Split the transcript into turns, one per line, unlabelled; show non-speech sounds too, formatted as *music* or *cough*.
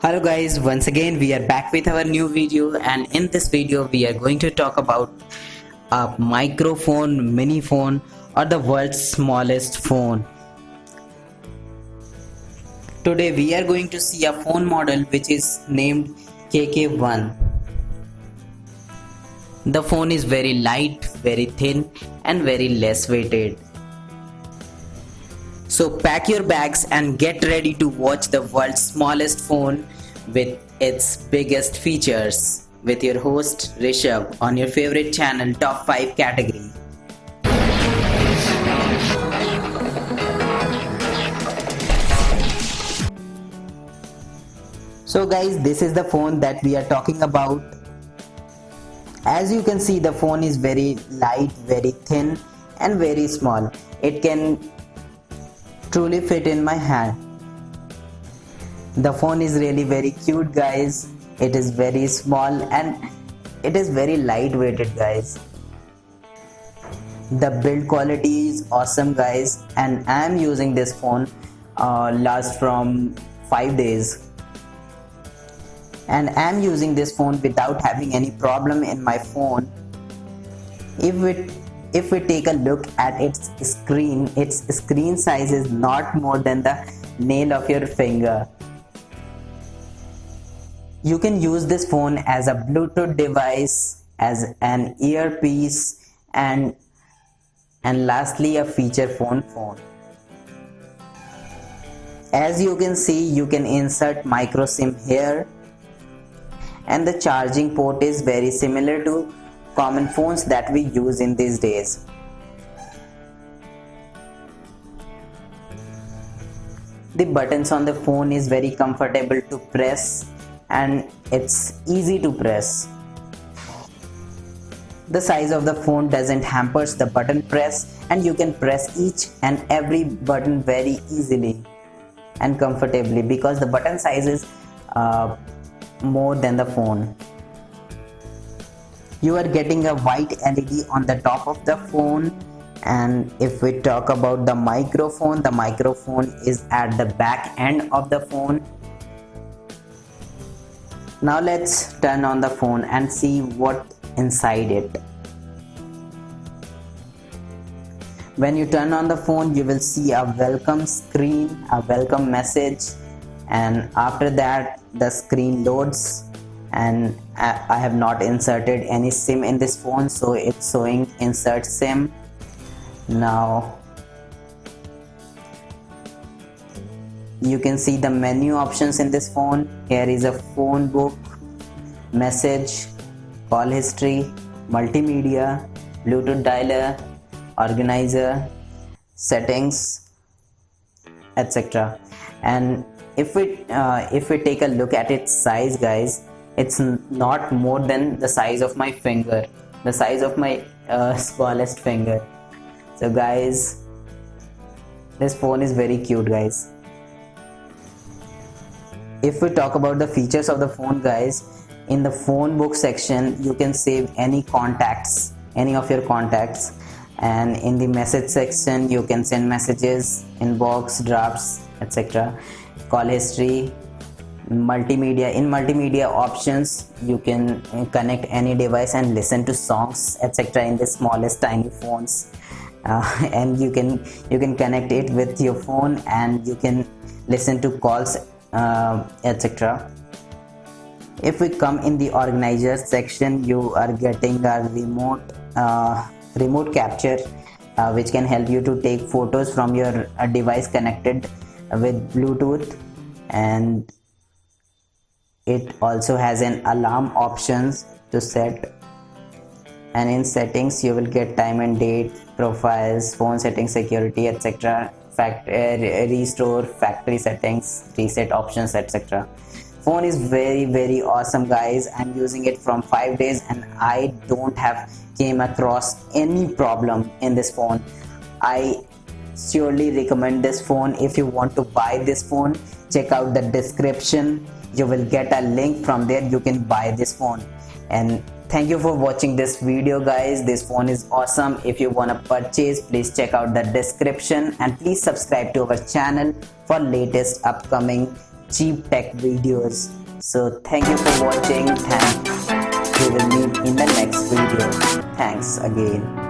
Hello guys, once again we are back with our new video and in this video we are going to talk about a microphone, mini phone or the world's smallest phone. Today we are going to see a phone model which is named KK1. The phone is very light, very thin and very less weighted. So pack your bags and get ready to watch the world's smallest phone with its biggest features with your host Rishabh on your favorite channel Top 5 category. So guys this is the phone that we are talking about. As you can see the phone is very light, very thin and very small. It can truly fit in my hand. The phone is really very cute guys. It is very small and it is very lightweighted guys. The build quality is awesome guys and I am using this phone uh, last from 5 days and I am using this phone without having any problem in my phone. If it if we take a look at its screen its screen size is not more than the nail of your finger. You can use this phone as a bluetooth device as an earpiece and and lastly a feature phone phone. As you can see you can insert micro sim here. And the charging port is very similar to common phones that we use in these days. The buttons on the phone is very comfortable to press and it's easy to press. The size of the phone doesn't hampers the button press and you can press each and every button very easily and comfortably because the button size is uh, more than the phone you are getting a white LED on the top of the phone. And if we talk about the microphone the microphone is at the back end of the phone. Now let's turn on the phone and see what inside it. When you turn on the phone you will see a welcome screen a welcome message. And after that the screen loads and I have not inserted any sim in this phone so it's showing insert sim. Now you can see the menu options in this phone. Here is a phone book message call history multimedia bluetooth dialer organizer settings etc and if we uh, if we take a look at its size guys it's not more than the size of my finger the size of my uh, *laughs* smallest finger. So guys this phone is very cute guys. If we talk about the features of the phone guys in the phone book section you can save any contacts any of your contacts. And in the message section you can send messages inbox drafts etc call history multimedia in multimedia options you can connect any device and listen to songs etc in the smallest tiny phones. *laughs* Uh, and you can you can connect it with your phone and you can listen to calls uh, etc if we come in the organizer section you are getting a remote uh, remote capture uh, which can help you to take photos from your uh, device connected with bluetooth. And it also has an alarm options to set. And in settings you will get time and date profiles phone settings security etc fact uh, restore factory settings reset options etc phone is very very awesome guys. I'm using it from five days and i don't have came across any problem in this phone. I surely recommend this phone if you want to buy this phone check out the description. You will get a link from there. You can buy this phone. And thank you for watching this video guys. This phone is awesome. If you want to purchase please check out the description. And please subscribe to our channel for latest upcoming cheap tech videos. So thank you for watching and we will meet in the next video. Thanks again